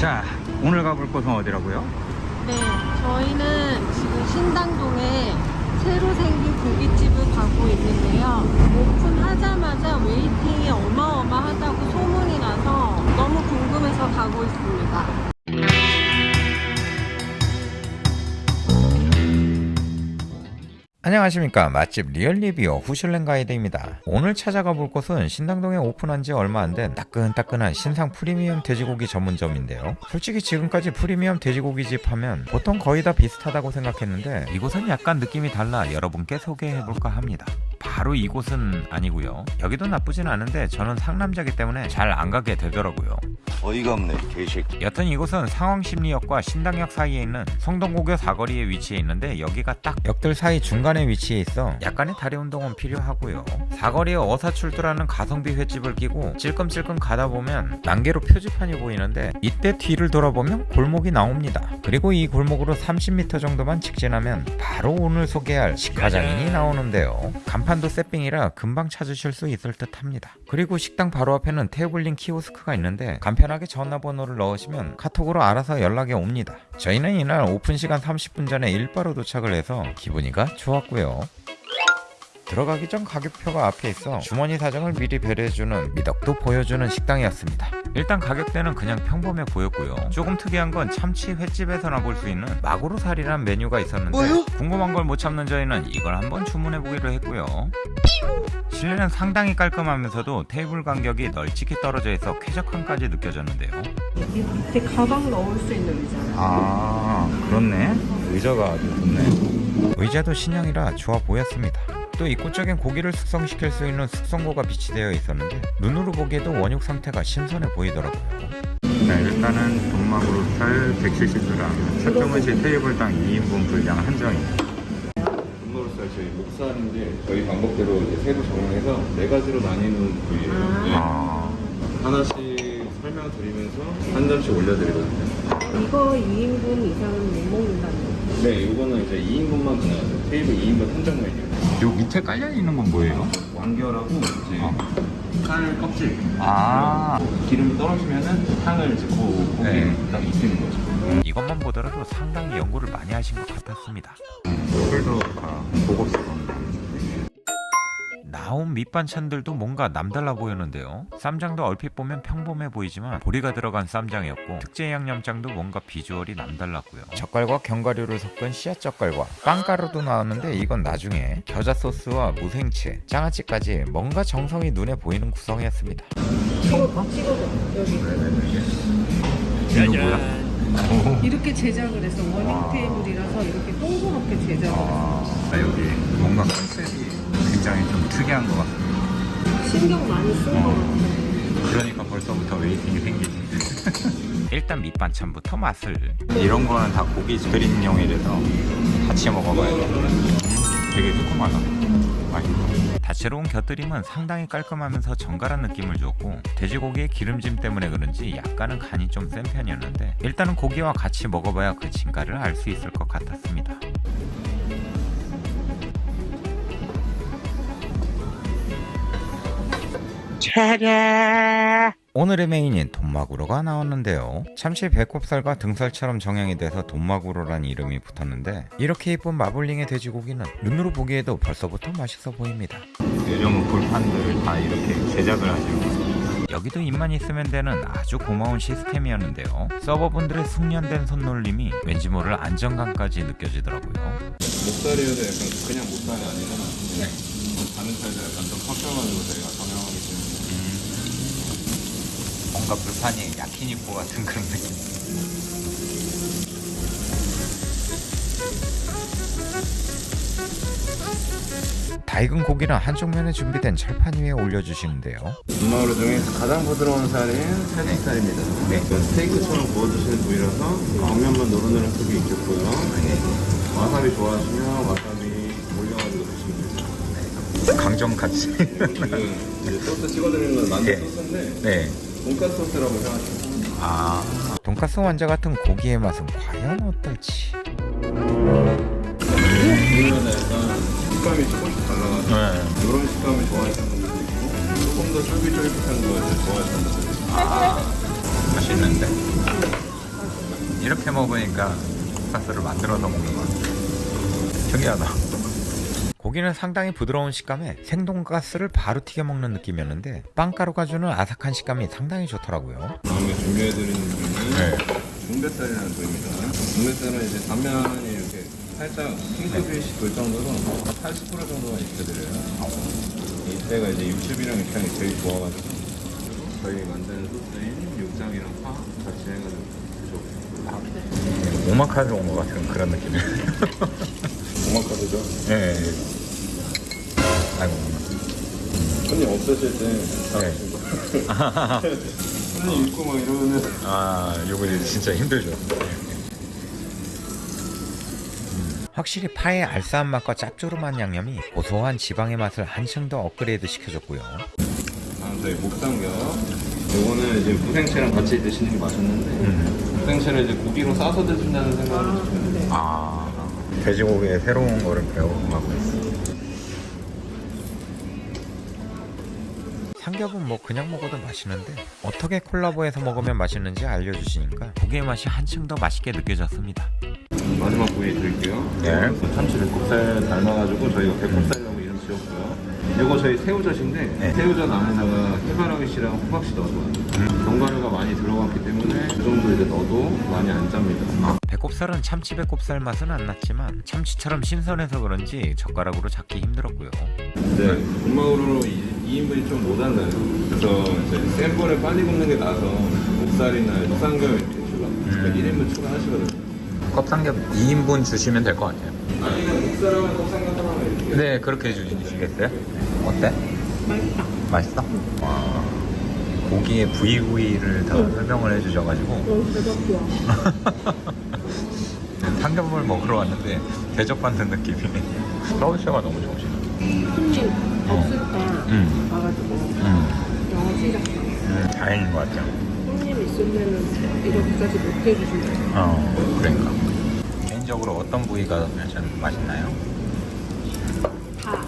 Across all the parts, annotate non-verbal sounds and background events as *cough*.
자 오늘 가볼 곳은 어디라고요? 네, 저희는 지금 신당동에 새로 생긴 고깃집을 가고 있는데요. 오픈하자마자 waiting이 어마어마하다고 소문이 나서 너무 궁금해서 가고 있습니다. 안녕하십니까. 맛집 real reviewer 후슐랭 가이드입니다. 오늘 찾아가 볼 곳은 신당동에 오픈한 지 얼마 안 된 따끈따끈한 신상 프리미엄 돼지고기 전문점인데요. 솔직히 지금까지 프리미엄 돼지고기 집 하면 보통 거의 다 비슷하다고 생각했는데 이곳은 약간 느낌이 달라 여러분께 소개해볼까 합니다 바로 이곳은 아니고요. 여기도 나쁘진 않은데 저는 상남자기 때문에 잘 안 가게 되더라고요. 어이가 없네 개식 여튼 이곳은 상왕십리역과 신당역 사이에 있는 성동고교 사거리에 위치해 있는데 여기가 딱 역들 사이 중간에 위치해 있어 약간의 다리 운동은 필요하고요. 사거리에 어사출두라는 가성비 횟집을 끼고 찔끔찔끔 가다 보면 난계로 표지판이 보이는데 이때 뒤를 돌아보면 골목이 나옵니다. 그리고 이 골목으로 30m 정도만 직진하면 바로 오늘 소개할 식화장인이 나오는데요. 간판도 새삥이라 금방 찾으실 수 있을 듯 합니다 그리고 식당 바로 앞에는 태블릿 키오스크가 있는데 간편하게 전화번호를 넣으시면 카톡으로 알아서 연락이 옵니다. 저희는 이날 오픈 시간 30분 전에 일바로 도착을 해서 기분이가 좋았고요. 들어가기 전 가격표가 앞에 있어 주머니 사정을 미리 배려해주는 미덕도 보여주는 식당이었습니다. 일단 가격대는 그냥 평범해 보였고요. 조금 특이한 건 참치 횟집에서나 볼 수 있는 마구로살이란 메뉴가 있었는데 뭐요? 궁금한 걸 못 참는 저희는 이걸 한번 주문해 보기로 했고요. 실내는 상당히 깔끔하면서도 테이블 간격이 널찍이 떨어져 있어 쾌적함까지 느껴졌는데요. 여기 밑에 가방 넣을 수 있는 의자요. 아 그렇네 의자가 아주 좋네 의자도 신형이라 좋아 보였습니다. 또 입구적인 고기를 숙성시킬 수 있는 숙성고가 비치되어 있었는데 눈으로 보기에도 원육 상태가 신선해 보이더라고요. 자 일단은 돈막으로 살 170g 차크무시 테이블당 2인분 분량 한정입니다 저희 목살인데 저희 방법대로 이제 새로 정형해서 네 가지로 나뉘는 부위예요. 네. 아 하나씩 설명드리면서 한 점씩 올려드리거든요. 이거 2인분 이상은 못 먹는다는 거. 네, 이거는 이제 2인분만 그냥 테이블 2인분 한정 메뉴. 요 밑에 깔려 있는 건 뭐예요? 완결하고 이제 어. 살 껍질. 아 기름이 떨어지면은 향을 이제 그 고기에 네. 딱 입히는 거죠. 이것만 보더라도 상당히 연구를 많이 하신 것 같았습니다. 술도 다 고급스러운데 나온 밑반찬들도 뭔가 남달라 보였는데요. 쌈장도 얼핏 보면 평범해 보이지만 보리가 들어간 쌈장이었고 특제 양념장도 뭔가 비주얼이 남달랐고요. 젓갈과 견과류를 섞은 씨앗 젓갈과 빵가루도 나왔는데 이건 나중에 겨자 소스와 무생채, 장아찌까지 뭔가 정성이 눈에 보이는 구성이었습니다. 여기. 이거 뭐야? 이렇게 제작을 해서 워닝 테이블이라서 이렇게 동그랗게 제작을 했어. 아 여기 뭔가 concept이 굉장히 좀 특이한 것 같아요. 신경 많이 쓴거 같아. 그러니까 벌써부터 waiting이 생기지. *laughs* 일단 밑반찬부터 맛을. 이런 거는 다 고기 곁들임용이라서 같이 먹어봐야 돼 음, 되게 새콤하다. 맛있어 다채로운 곁들임은 상당히 깔끔하면서 정갈한 느낌을 주었고 돼지고기의 기름짐 때문에 그런지 약간은 간이 좀 센 편이었는데 일단은 고기와 같이 먹어봐야 그 진가를 알 수 있을 것 같았습니다. 오늘의 메인인 돈마구로가 나왔는데요. 참치 배꼽살과 등살처럼 정형이 돼서 돈마구로란 이름이 붙었는데 이렇게 이쁜 마블링의 돼지고기는 눈으로 보기에도 벌써부터 맛있어 보입니다. 요즘은 불판들을 다 이렇게 제작을 하시는 거예요 여기도 입만 있으면 되는 아주 고마운 시스템이었는데요. 서버분들의 숙련된 손놀림이 왠지 모를 안정감까지 느껴지더라고요. 목살이어도 약간 그냥 목살이 아니라 네. 다른 살도 약간 좀 섞여가지고 저희가 정형하기 때문에 뭔가 불판이 야키니코 같은 그런 느낌 다 익은 고기는 한쪽 면에 준비된 철판 위에 올려주시는데요. 분마루 중에서 가장 부드러운 살인 살치살입니다. 네. 스테이크처럼 구워주시는 부위라서 겉면만 노릇노릇 속이 있겠고요. 와사비 좋아하시면 와사비 올려가지고 드시면 돼요. 강정 같이 이건 이제 소스 찍어드리는 건 만두 네. 소스인데 네. 돈가스 소스라고 생각하시면. 아, 돈가스 완자 같은 고기의 맛은 과연 어떨지. 이거는 약간 식감이 조금씩 달라가지고 네. 이런 식감을 좋아하시는 분들도 있고 조금 더 쫄깃쫄깃한 거 이제 좋아하시는 분들도 있고 맛있는데 이렇게 먹으니까 돈가스를 만들어서 먹는 거 같아. 특이하다. 고기는 상당히 부드러운 식감에 생돈가스를 바로 튀겨 먹는 느낌이었는데 빵가루가 주는 아삭한 식감이 상당히 좋더라고요. 다음에 준비해드리는 부위는 네. 중뱃살이라는 부위입니다. 중뱃살은 이제 단면이 이렇게 살짝 핑크빛이 돌 정도로 80% 정도만 익혀드려요. 이때가 이제 육즙이랑 육향이 제일 좋아가지고 저희 만드는 소스인 육장이랑 파 같이 해가지고 드셔보세요. 오마카세 온것 같은 그런 느낌이에요. 오마카세죠? 네. 아이고. 손님 없으실 때 잘하시고 손님 있고 막 이러면은 아, 요거 이제 진짜 힘들죠. 확실히 파의 알싸한 맛과 짭조름한 양념이 고소한 지방의 맛을 한층 더 업그레이드 시켜줬고요. 다음 저희 목삼겹 요거는 이제 무생채랑 같이 드시는 게 맛있는데 무생채를 이제 고기로 싸서 드신다는 생각을 해주시면 돼요 아, 돼지고기의 새로운 거를 배워가고 있어. 삼겹은 뭐 그냥 먹어도 맛있는데 어떻게 콜라보해서 먹으면 맛있는지 알려주시니까 고기의 맛이 한층 더 맛있게 느껴졌습니다. 마지막 부위 드릴게요 네. 참치 배꼽살 닮아가지고 저희가 배꼽살이라고 이름 지었고요 요거 저희 새우젓인데 네. 새우젓 안에다가 해바라기 씨랑 호박 씨 넣어줘요 견과류가 많이 들어갔기 때문에 그 정도 이제 넣어도 많이 안 짭니다 배꼽살은 참치 배꼽살 맛은 안 났지만 참치처럼 신선해서 그런지 젓가락으로 잡기 힘들었고요. 근데 군마우로 2인분이 좀 모자라요 그래서 이제 센 거를 빨리 굽는 게 나아서 목살이나 육삼겹 이렇게 추가 그러니까 1인분 추가하시거든요 껍삼겹 2인분 주시면 될 것 같아요. 아니면 목살하고 곱삼겹 하나만 이렇게 네, 그렇게 해주시겠어요? 어때? 맛있다. 맛있어? 와, 고기의 부위부위를 다 설명을 해주셔가지고 어, 대박 좋아. *laughs* 삼겹을 먹으러 왔는데 대접받는 느낌이 서울시가 너무 좋으시네. 손님 없을 때 음. 와가지고 음, 영어 시작해. 음, 다행인 것 같아요. 손님 있으면은 이렇게까지 못 해주신다. 어, 그러니까. 개인적으로 어떤 부위가 좀 맛있나요? 다.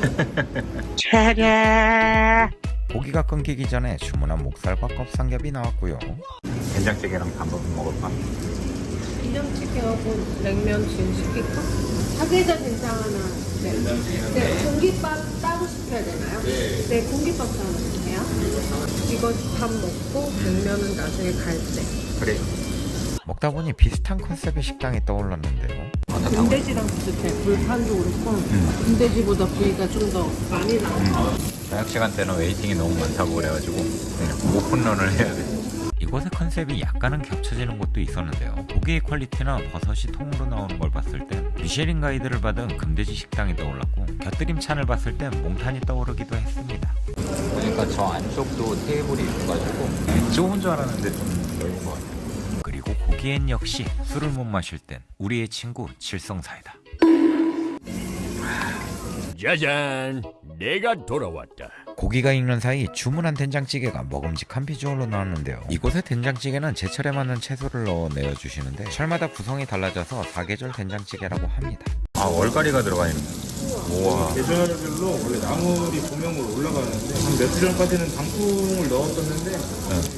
*laughs* 고기가 끊기기 전에 주문한 목살과 껍삼겹이 나왔고요. 된장찌개랑 단밥 먹을까? 된장찌개하고 냉면 지금 시킬까? 사계자 된장 하나. 네. 네. 공깃밥 따로 시켜야 되나요? 네. 네, 공깃밥 하나 주세요. 이거 밥 먹고 냉면은 나중에 갈 때. 그래. 먹다 보니 비슷한 concept의 식당이 떠올랐는데요. 금돼지랑 비슷해. 불판도 그렇고 음. 금돼지보다 부위가 좀 더 많이 나와. 저녁 시간 때는 waiting이 너무 많다고 그래가지고 그냥 open run을 해야 돼. 이곳의 concept이 약간은 겹쳐지는 곳도 있었는데요. 고기의 퀄리티나 버섯이 통으로 나오는 걸 봤을 땐 미쉐린 가이드를 받은 금돼지 식당이 떠올랐고 곁들임찬을 봤을 땐 몽탄이 떠오르기도 했습니다. 보니까 저 안쪽도 테이블이 있어가지고 좁은 줄 알았는데 좀 넓은 것 같아요. 그리고 고기엔 역시 술을 못 마실 땐 우리의 친구 칠성사이다. 짜잔, 내가 돌아왔다. 고기가 익는 사이 주문한 된장찌개가 먹음직한 비주얼로 나왔는데요. 이곳의 된장찌개는 제철에 맞는 채소를 넣어 내어주시는데 철마다 구성이 달라져서 사계절 된장찌개라고 합니다. 아 월가리가 들어가 있는. 우와. 계절별로 원래 나물이 조명으로 올라가는데 한 며칠 전까지는 단풍을 넣었었는데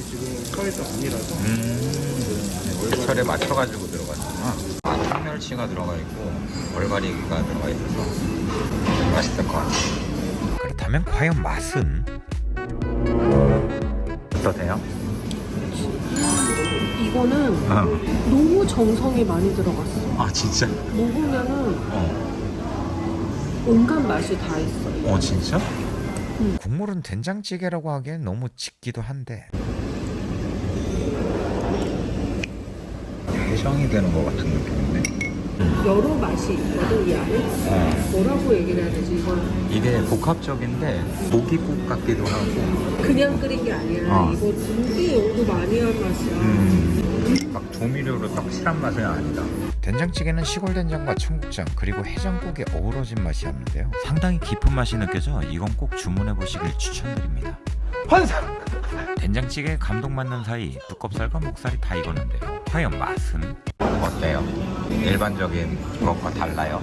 지금 철이가 아니라서 음. 제철에 맞춰가지고 들어가는구나. 아 청멸치가 들어가 있고 월가리가 들어가 있어서 맛있을 것 같아요. 그렇다면 과연 맛은? 어떠세요? 이거는 어. 너무 정성이 많이 들어갔어. 아 진짜? 먹으면은 어. 온갖 맛이 다 있어. 어 진짜? 국물은 된장찌개라고 하기엔 너무 짙기도 한데 해장이 되는 것 같은 느낌인데. 여러 맛이 있거든 이 안에. 어. 뭐라고 얘기를 해야 되지? 이걸 이게 복합적인데 고기국 같기도 하고 그냥 끓인 게 아니라 어. 이거 되게 연구 많이 한 맛이야. 음, 막 조미료로 떡칠한 맛은 아니다. 된장찌개는 시골 된장과 청국장 그리고 해장국이 어우러진 맛이었는데요. 상당히 깊은 맛이 느껴져 이건 꼭 주문해 보시길 추천드립니다. 환상! 된장찌개에 감동받는 사이 두껍살과 목살이 다 익었는데요. 과연 맛은? 어때요? 일반적인 것과 달라요?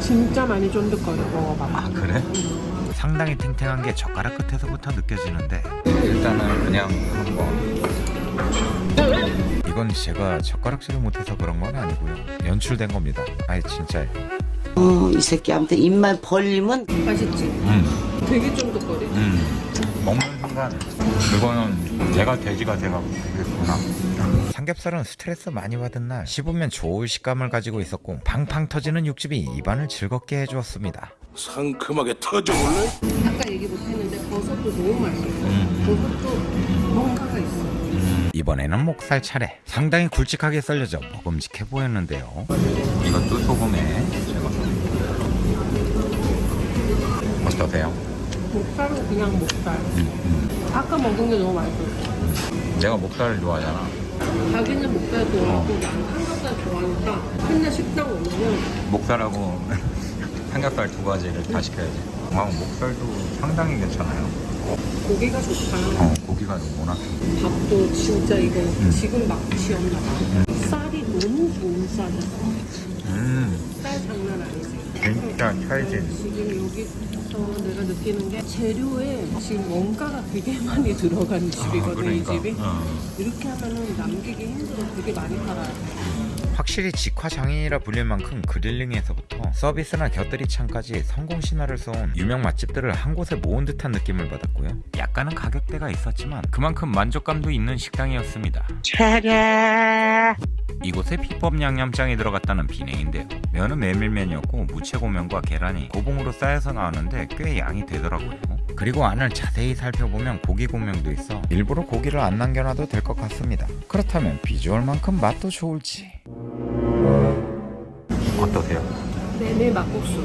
진짜 많이 쫀득거려 먹어봐. 아 그래? 상당히 탱탱한 게 젓가락 끝에서부터 느껴지는데 일단은 그냥 한번 이건 제가 젓가락질을 못해서 그런 건 아니고요. 연출된 겁니다. 아예 진짜예요. 어, 이 새끼한테 입만 벌리면 맛있지? 음, 되게 쫀득거리지? 음. 먹는 순간 이거는 내가 돼지가 돼가고 되겠구나. 삼겹살은 스트레스 많이 받은 날 씹으면 좋을 식감을 가지고 있었고 팡팡 터지는 육즙이 입안을 즐겁게 해주었습니다. 상큼하게 터져볼래? 아까 얘기 못했는데 버섯도 너무 맛있어. 버섯도 뭔가가 있어. 이번에는 목살 차례 상당히 굵직하게 썰려져 먹음직해 보였는데요 이것도 소금에 어떠세요? 목살은 그냥 목살. 아까 먹은 게 너무 맛있어. 내가 목살을 좋아하잖아 자기는 목살 좋아하고 나는 삼겹살 좋아하니까 맨날 식당 오면은 목살하고 *laughs* 삼겹살 두 가지를 다 시켜야지 아, 목살도 상당히 괜찮아요 고기가 좋다. 어, 고기가 너무 워낙 밥도 진짜 이거 지금 막 지었나 봐. 쌀이 너무 좋은 쌀이야. 음쌀 장난 아니지. 진짜 찰진 지금 여기서 내가 느끼는 게 재료에 지금 원가가 되게 *laughs* 많이 들어간 집이거든 이 집이. 어. 이렇게 하면은 남기기 힘들어. 되게 많이 팔아요. 확실히 직화 장인이라 불릴 만큼 그릴링에서부터 서비스나 곁들이 창까지 성공 신화를 써온 유명 맛집들을 한 곳에 모은 듯한 느낌을 받았고요. 약간은 가격대가 있었지만 그만큼 만족감도 있는 식당이었습니다. 이곳에 비법 양념장이 들어갔다는 비냉인데요. 면은 메밀면이었고 무채고면과 계란이 고봉으로 쌓여서 나왔는데 꽤 양이 되더라고요. 그리고 안을 자세히 살펴보면 고기 고명도 있어 일부러 고기를 안 남겨놔도 될 것 같습니다. 그렇다면 비주얼만큼 맛도 좋을지 어떠세요? 메밀 막국수.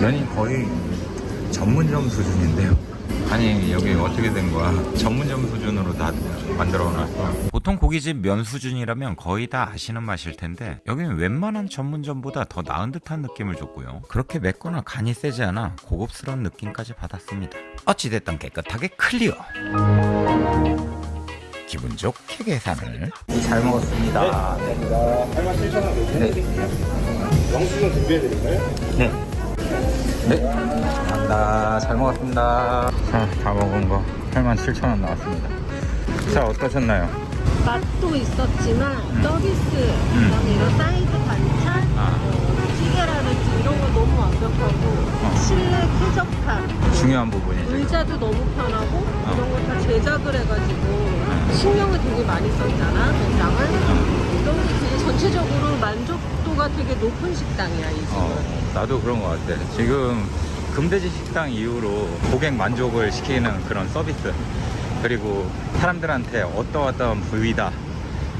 면이 거의 전문점 수준인데요. 아니 여기 어떻게 된 거야? 전문점 수준으로 다 만들어 놨어. 보통 고깃집 면 수준이라면 거의 다 아시는 맛일 텐데 여기는 웬만한 전문점보다 더 나은 듯한 느낌을 줬고요. 그렇게 맵거나 간이 세지 않아 고급스러운 느낌까지 받았습니다. 어찌됐든 깨끗하게 클리어. 기분 좋게 계산을 잘 먹었습니다. 영수증 준비해드릴까요? 네. 네. 감사합니다. 잘 먹었습니다. 자, 다 먹은 거 87,000원 나왔습니다. 자, 어떠셨나요? 맛도 있었지만 서비스, 그다음에 이런 사이드 반찬, 아. 뭐 찌개라든지 이런 거 너무 완벽하고 실내 쾌적함, 중요한 부분이죠. 의자도 너무 편하고 이런 거 다 제작을 해가지고 신경을 되게 많이 썼잖아. 이런 게 되게 전체적으로 만족도가 되게 높은 식당이야 이 집은. 어, 나도 그런 것 같아. 지금 금돼지 식당 이후로 고객 만족을 시키는 그런 서비스. 그리고 사람들한테 어떠어떠한 부위다.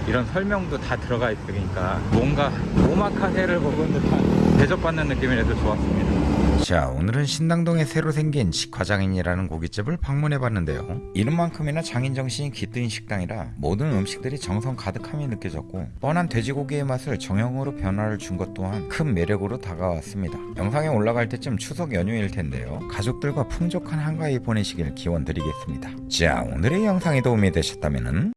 이런 설명도 다 들어가 있으니까 뭔가 오마카세를 먹은 듯한 대접받는 느낌이라도 좋았습니다. 자 오늘은 신당동에 새로 생긴 직화장인이라는 고깃집을 방문해 봤는데요. 이름만큼이나 장인 정신이 깃든 식당이라 모든 음식들이 정성 가득함이 느껴졌고 뻔한 돼지고기의 맛을 정형으로 변화를 준 것 또한 큰 매력으로 다가왔습니다. 영상에 올라갈 때쯤 추석 연휴일 텐데요. 가족들과 풍족한 한가위 보내시길 기원 드리겠습니다. 자 오늘의 영상이 도움이 되셨다면